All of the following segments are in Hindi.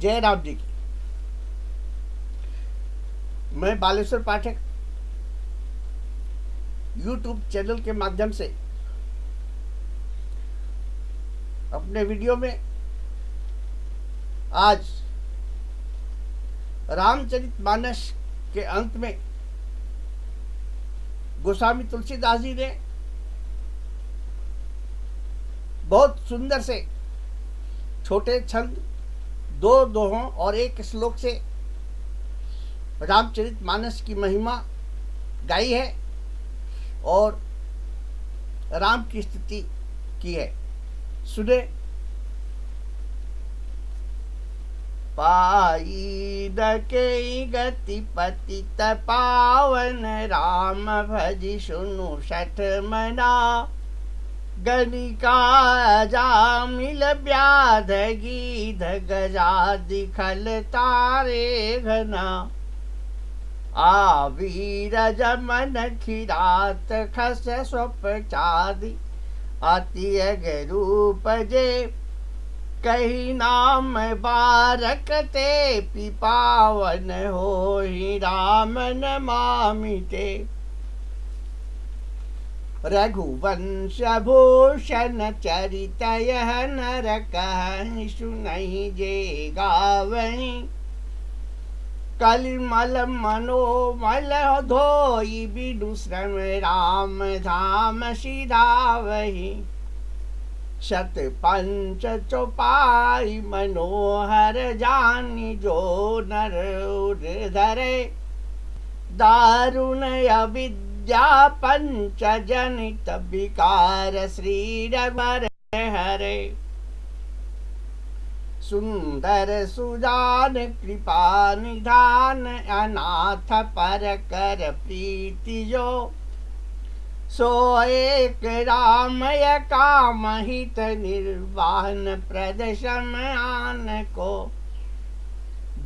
जय राम जी की। मैं बालेश्वर पाठक यूट्यूब चैनल के माध्यम से अपने वीडियो में आज रामचरित मानस के अंत में गोस्वामी तुलसीदास जी ने बहुत सुंदर से छोटे छंद दो दोहों और एक श्लोक से रामचरित मानस की महिमा गाई है और राम की स्थिति की है। सुने। पाई के गति पति पावन राम भज सुनु सठ मना। गणिका जा मिल ब्याध गीध गजा दिखल तारे घना। आवीर जमन खिरात खस स्वप चादी, अति रूप जे। कही नाम बारक ते, पिपावन हो ही राम नमामिते रघुवंश भूषण चरित नर कह सुनहि जे गावही कलिमल मनोमल धोई बिडु श्रम राम धाम वही शत पंच चौपाई मनोहर जानी जो नर धरे। दारुण अविद्या पंच जनित विकार श्री हरे सुंदर सुजान कृपा निधान अनाथ पर कर प्रीति जो सो एक रामय काम हित निर्वाहन प्रदशम आन को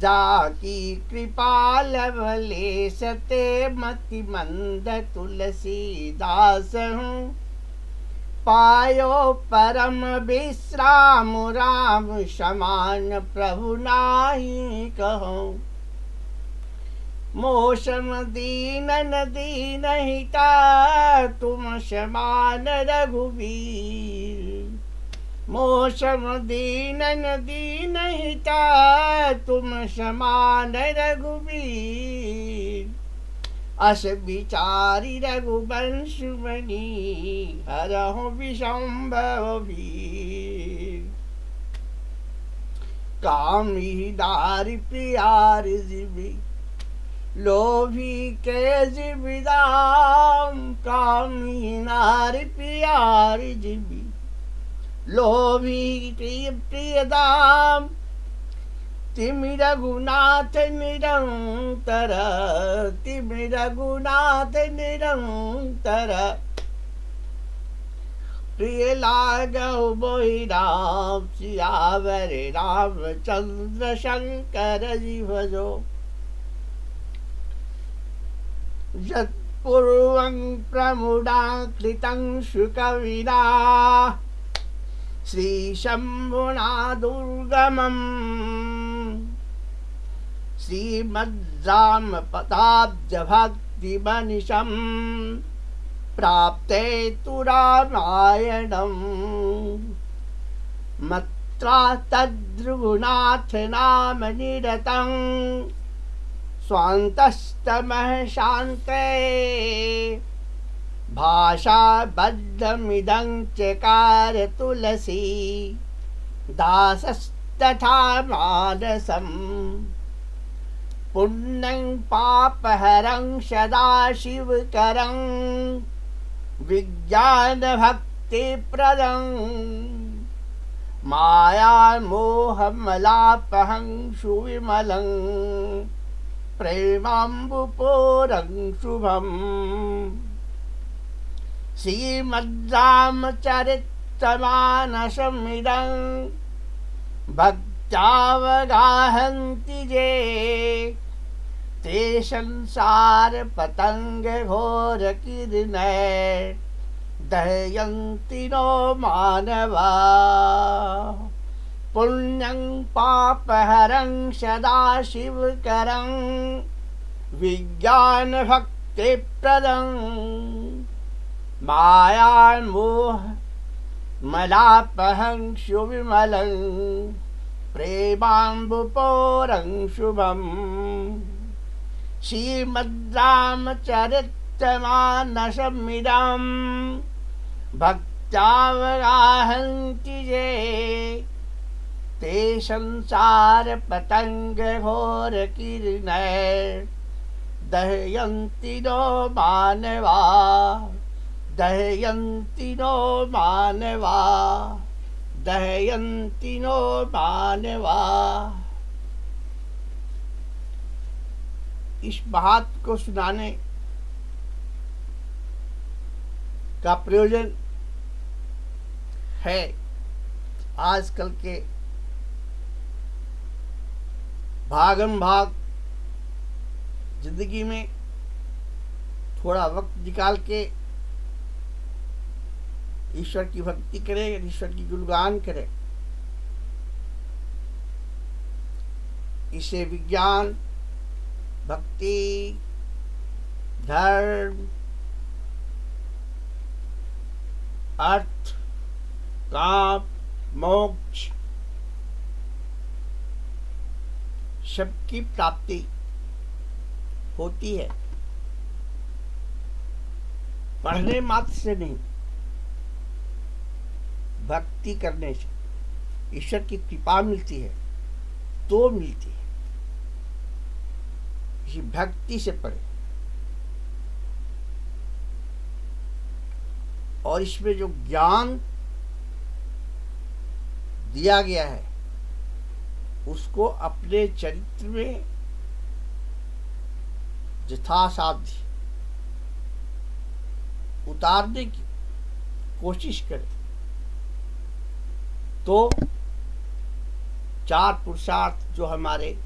जाकी कृपा लवले सते मति मंद तुलसी दास हूँ। पायो परम विश्राम राम समान प्रभु नाही कहो। मोसम दीन दीन हिता तुम समान रघुवीर। मोसम दीन दीन हिता तुम समान रघुबीर अस विचारी रघुवंश मणि हरहु विशंभव वीर। कामी दारी प्यार जीवी, लोभी के जीविदाम कामी नार प्यार जीवी लोभी प्रिय प्रिय दाम तिमि रघुनाथ निरंतर तिमि रघुनाथ निरंतर। प्रिय लागौ बोहि राम सियावर रामचंद्र शंकर जी भजो यत्पूर्वं प्रमुदाकृतं शुकविना श्रीशम्भुना दुर्गमम् श्रीमद्रामपदाब्जभक्तिमनिशम् प्राप्ते तु रामायणम् मत्रा तद्रुनाथ नाम निरतम् स्वान्तस्तमः शान्ते भाषाबद्धमिदं चकार तुलसी दासस्तथा मानसम् पुण्यं पापहरं सदाशिवकरं विज्ञानभक्तिप्रदं। मायामोहमलापहं सुविमलं प्रेमाम्बुपोरं शुभम् श्रीमद्रामचरितमानसमिदं भक्त्यावगाहन्ति जे ते संसारपतङ्गघोरकिर्नय दहयन्ति नो मानवा। पुण्यं पापहरं सदा शिवकरं विज्ञानभक्तिप्रदं मायान्मोह मलापहं सुविमलं प्रेमाम्बुपोरं शुभम् श्रीमद्रामचरितमानसमिदं भक्तावगाहन्ति ये ते संसारपतङ्गघोरकीर्णैर्दहयन्ति नो मानवा। दहयन्ति नो मानवा दहयन्ति नो मानवा। इस बात को सुनाने का प्रयोजन है आजकल के भागम भाग ज़िंदगी में थोड़ा वक्त निकाल के ईश्वर की भक्ति करे, ईश्वर की गुणगान करे। इसे विज्ञान, भक्ति, धर्म, अर्थ, काम, मोक्ष, सबकी प्राप्ति होती है। पढ़ने मात्र से नहीं भक्ति करने से ईश्वर की कृपा मिलती है तो मिलती है। इसी भक्ति से पढ़े और इसमें जो ज्ञान दिया गया है, उसको अपने चरित्र में यथासाध्य उतारने की कोशिश करें तो चार पुरुषार्थ जो हमारे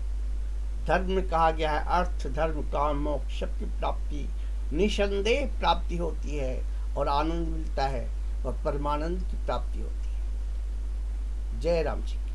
धर्म में कहा गया है, अर्थ, धर्म, काम, मोक्ष की प्राप्ति, निसंदेह प्राप्ति होती है और आनंद मिलता है और परमानंद की प्राप्ति होती है। जय राम जी।